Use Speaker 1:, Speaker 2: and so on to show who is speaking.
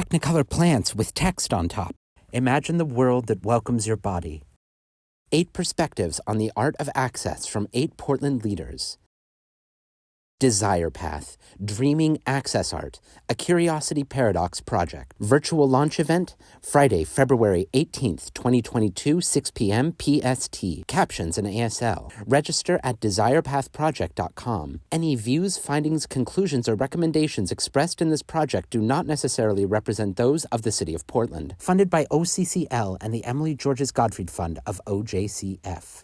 Speaker 1: Technicolor plants with text on top. Imagine the world that welcomes your body. Eight perspectives on the art of access from eight Portland leaders. Desire Path, Dreaming Access Art, a Curiosity Paradox project. Virtual launch event, Friday, February 18th, 2022, 6 p.m. PST. Captions and ASL. Register at desirepathproject.com. Any views, findings, conclusions, or recommendations expressed in this project do not necessarily represent those of the City of Portland. Funded by OCCL and the Emily Georges Gottfried Fund of OJCF.